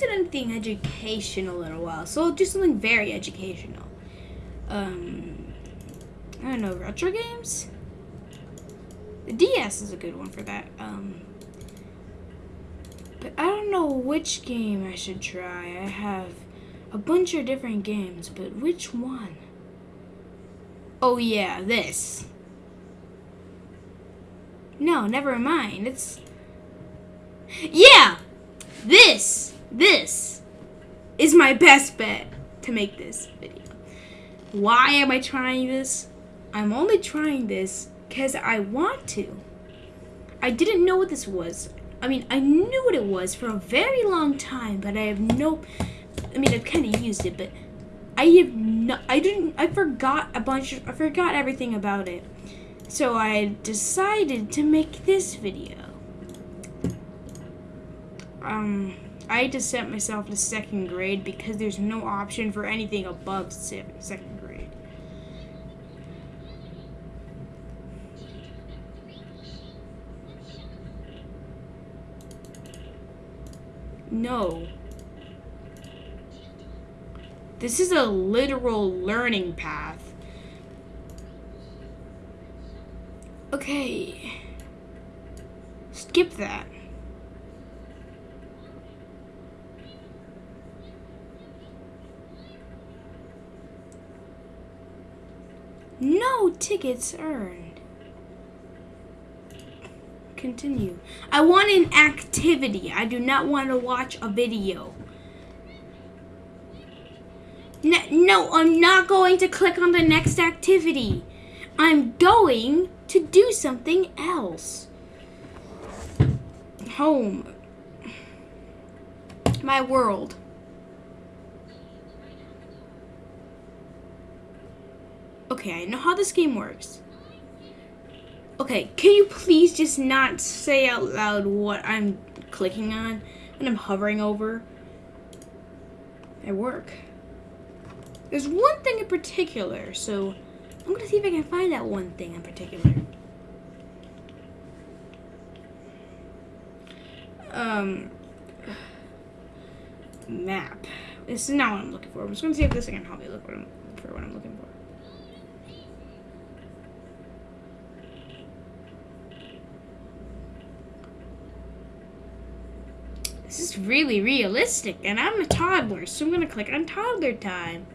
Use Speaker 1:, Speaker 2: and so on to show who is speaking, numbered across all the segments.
Speaker 1: done anything educational in a while, so I'll do something very educational. Um, I don't know, retro games? The DS is a good one for that. Um, but I don't know which game I should try. I have a bunch of different games, but which one? Oh yeah, this. No, never mind. It's Yeah! This! This is my best bet to make this video. Why am I trying this? I'm only trying this because I want to. I didn't know what this was. I mean, I knew what it was for a very long time, but I have no. I mean, I've kind of used it, but I have no. I didn't. I forgot a bunch. Of, I forgot everything about it. So I decided to make this video. Um, I had to set myself to second grade because there's no option for anything above second grade. No. This is a literal learning path. Okay. Skip that. No tickets earned. Continue. I want an activity. I do not want to watch a video. No, no, I'm not going to click on the next activity. I'm going to do something else. Home. My world. Okay, I know how this game works. Okay, can you please just not say out loud what I'm clicking on and I'm hovering over? I work. There's one thing in particular, so I'm gonna see if I can find that one thing in particular. Um, map. This is not what I'm looking for. I'm just gonna see if this thing can help me look for what I'm looking for. This really realistic, and I'm a toddler, so I'm gonna click on toddler time.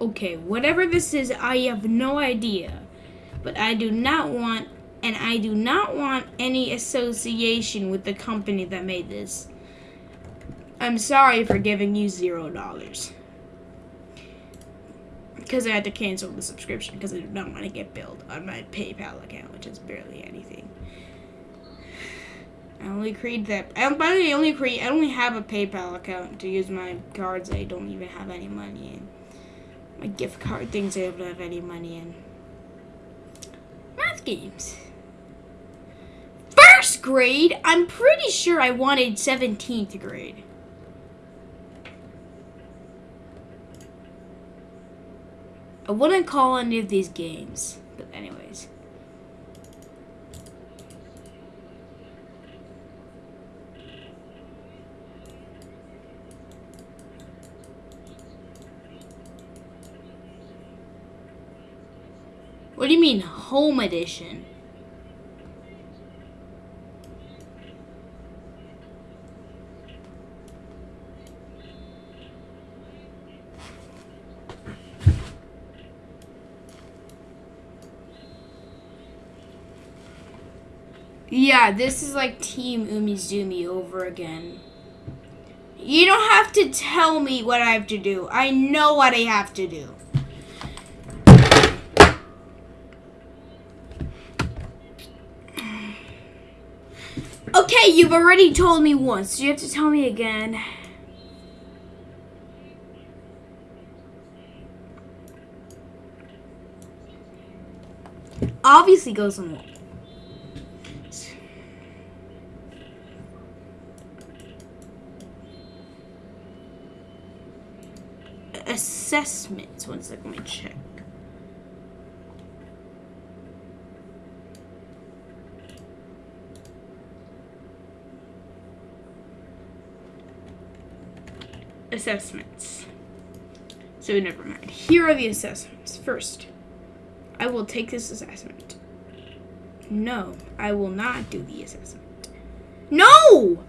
Speaker 1: Okay, whatever this is, I have no idea. But I do not want, and I do not want any association with the company that made this. I'm sorry for giving you zero dollars. Because I had to cancel the subscription because I do not want to get billed on my PayPal account, which is barely anything. I only create that. I, by the way, I only create. I only have a PayPal account to use my cards. I don't even have any money in. My gift card things I don't have any money in. Math games. First grade. I'm pretty sure I wanted 17th grade. I wouldn't call any of these games, but anyways. What do you mean, home edition? Yeah, this is like Team Umizoomi over again. You don't have to tell me what I have to do. I know what I have to do. Okay, you've already told me once. You have to tell me again. Obviously goes on the wall. assessments. One second, let me check. Assessments. So never mind. Here are the assessments. First, I will take this assessment. No, I will not do the assessment. No!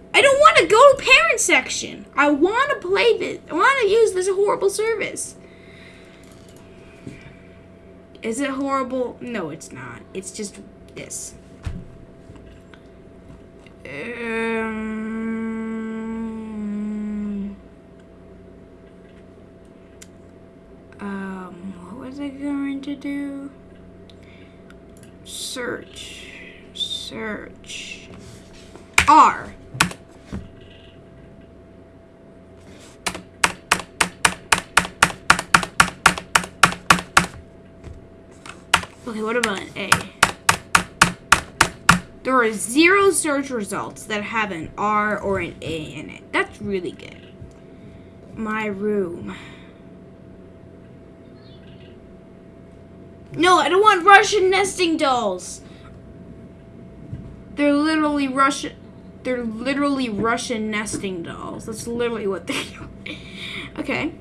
Speaker 1: To go to parent section. I want to play this. I want to use this horrible service. Is it horrible? No, it's not. It's just this. Um, um, what was I going to do? Search. Search. R. Okay, what about an A? There are zero search results that have an R or an A in it. That's really good. My room. No, I don't want Russian nesting dolls. They're literally Russian. They're literally Russian nesting dolls. That's literally what they are. okay.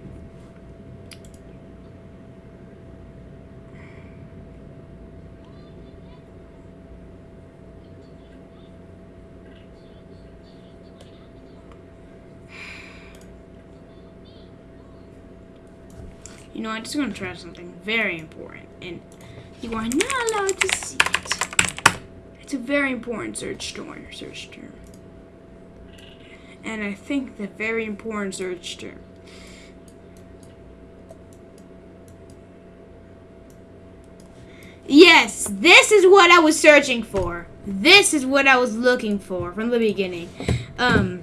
Speaker 1: You know, I'm just want to try something very important, and you are not allowed to see it. It's a very important search term. Search term, and I think the very important search term. Yes, this is what I was searching for. This is what I was looking for from the beginning. Um.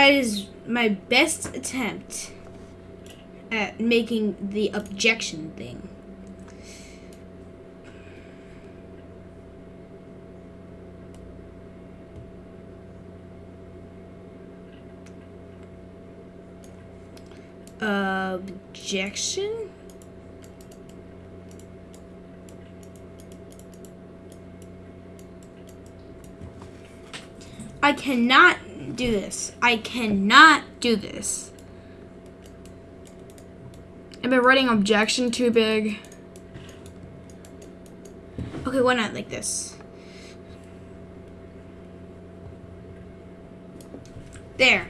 Speaker 1: That is my best attempt at making the objection thing. Objection? I cannot do this. I cannot do this. i'm I writing objection too big? Okay, why not like this? There.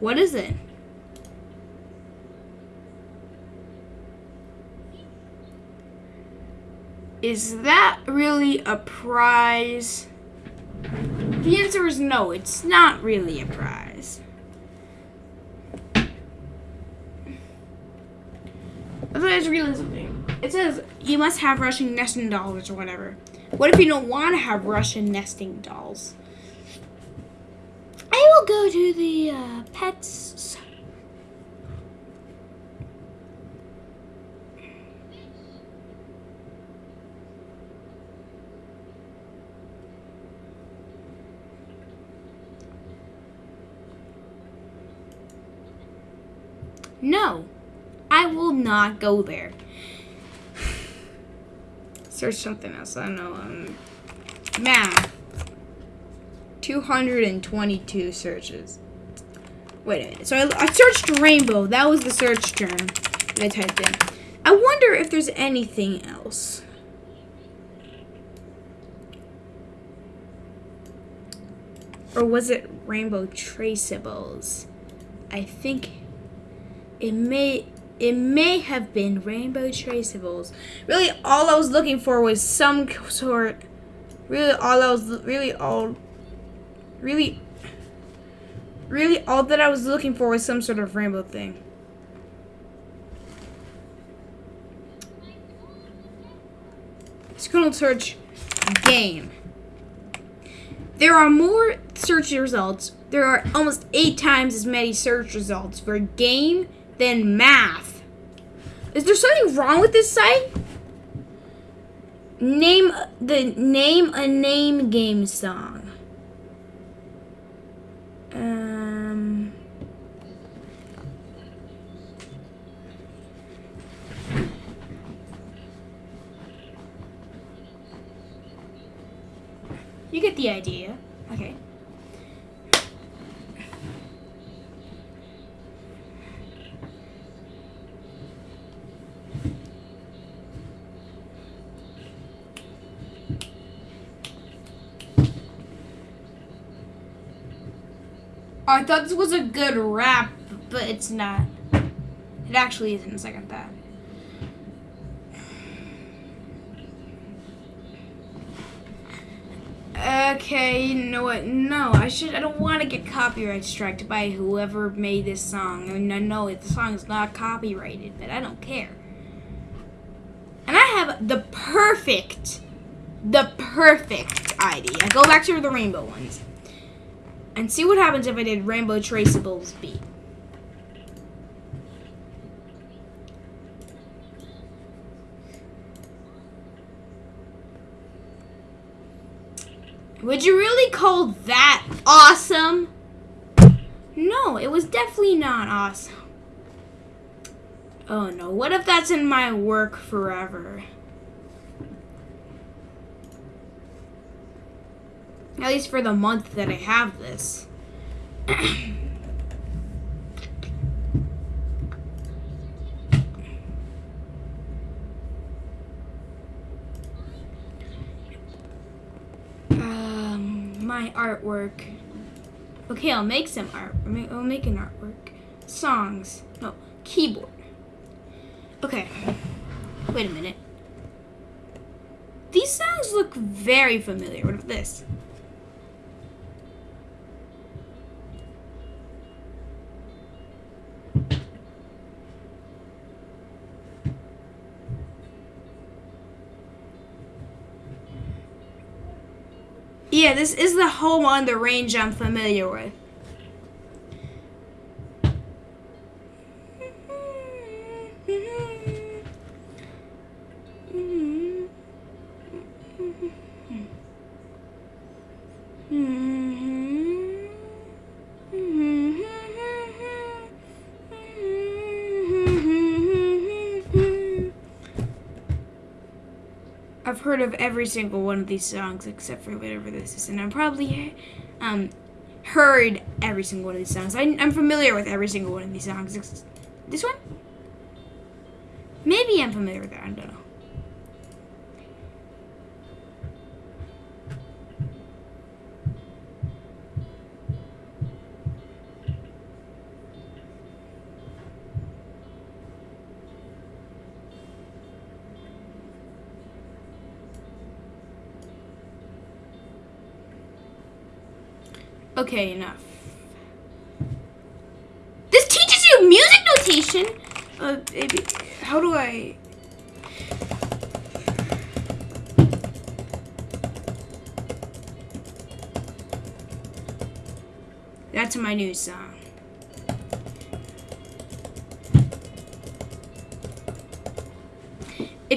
Speaker 1: What is it? Is that really a prize? The answer is no, it's not really a prize. There's really something. It says you must have Russian nesting dolls or whatever. What if you don't want to have Russian nesting dolls? Go to the uh, pets. No, I will not go there. Search something else. I don't know. Um, math. 222 searches. Wait a minute. So I, I searched rainbow. That was the search term that I typed in. I wonder if there's anything else. Or was it rainbow traceables? I think it may it may have been rainbow traceables. Really all I was looking for was some sort really all I was really all really really all that I was looking for was some sort of rainbow thing. Gonna search game. there are more search results. There are almost eight times as many search results for game than math. Is there something wrong with this site? Name the name a name game song. Um. You get the idea. Okay. Oh, I thought this was a good rap, but it's not. It actually isn't a second thought. Okay, you know what? No, I should. I don't want to get copyright striked by whoever made this song. I mean, I know the song is not copyrighted, but I don't care. And I have the perfect, the perfect idea. Go back to the rainbow ones and see what happens if I did Rainbow Traceables beat. Would you really call that awesome? No, it was definitely not awesome. Oh no, what if that's in my work forever? At least for the month that I have this. um, my artwork. Okay, I'll make some art. I'll make an artwork. Songs. No, keyboard. Okay. Wait a minute. These songs look very familiar. What about this? Yeah, this is the home on the range I'm familiar with. Heard of every single one of these songs except for whatever this is, and I've probably um, heard every single one of these songs. I, am familiar with every single one of these songs. This one? Maybe I'm familiar with that. I don't know. Okay, enough. This teaches you music notation? Uh, maybe, how do I... That's my new song.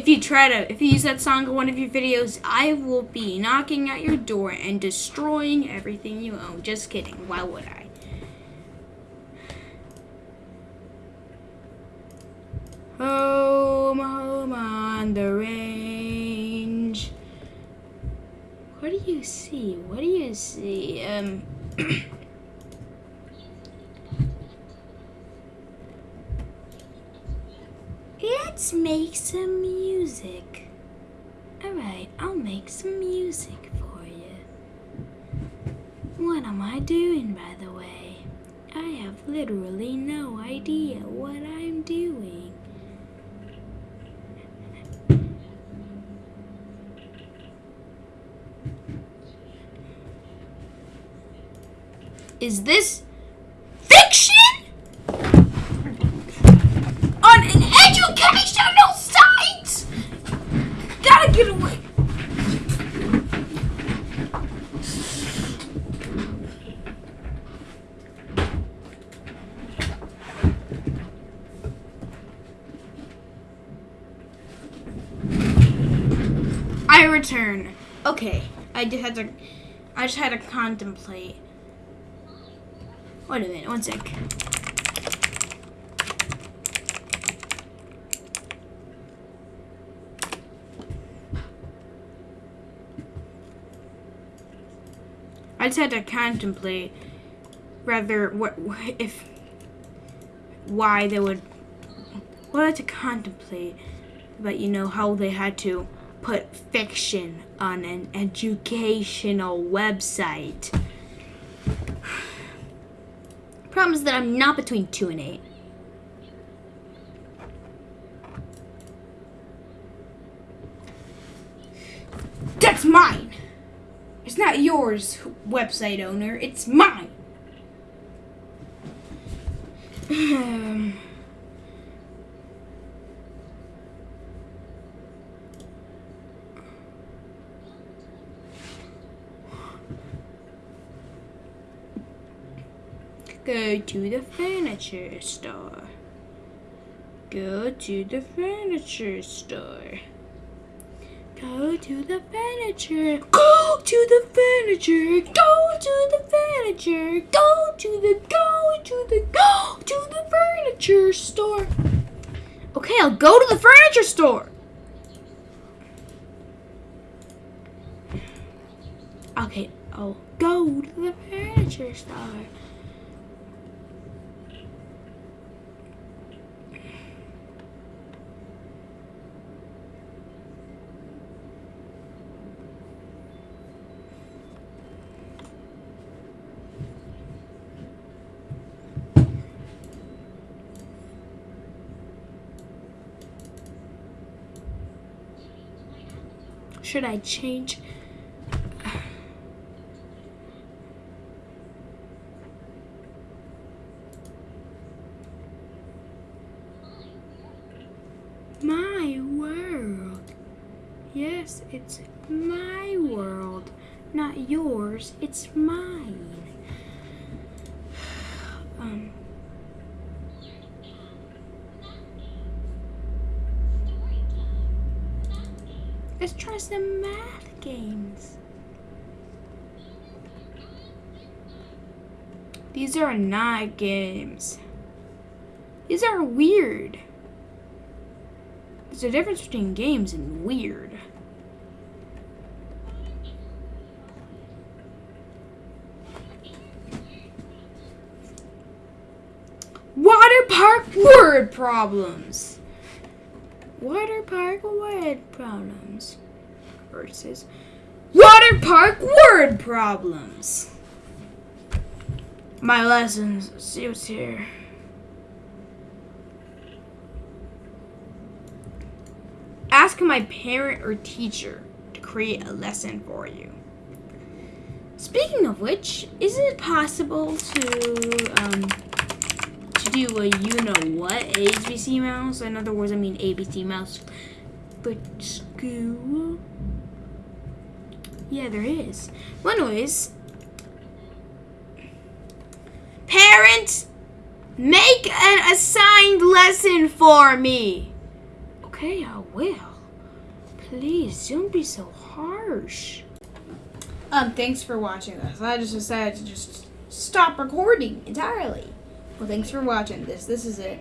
Speaker 1: If you try to, if you use that song in one of your videos, I will be knocking at your door and destroying everything you own. Just kidding. Why would I? Home, home on the range. What do you see? What do you see? Um... Let's make some music. Alright, I'll make some music for you. What am I doing, by the way? I have literally no idea what I'm doing. Is this fiction? On an educational site! Gotta get away. your turn. Okay, I just had to. I just had to contemplate. Wait a minute, one sec. I just had to contemplate rather what if why they would what I had to contemplate but you know how they had to put fiction on an educational website. Problem is that I'm not between two and eight. That's mine. It's not yours, website owner. It's mine. Um, Go to the furniture store. Go to the furniture store. Go to the furniture. Go to the furniture. Go to the furniture. Go to the go to the go to the furniture store. Okay, I'll go to the furniture store. Okay, I'll go to the furniture store. Should I change? My world. Yes, it's my world. Not yours, it's mine. Um. Try some math games. These are not games. These are weird. There's a difference between games and weird. Water park word problems. Water park word problems versus water park word problems. My lessons. Let's see what's here. Ask my parent or teacher to create a lesson for you. Speaking of which, is it possible to um, to do a you know what ABCmouse? In other words, I mean ABCmouse But school. Yeah, there is. Well, anyways, parent, make an assigned lesson for me. Okay, I will. Please don't be so harsh. Um, thanks for watching this. I just decided to just stop recording entirely. Well, thanks for watching this. This is it.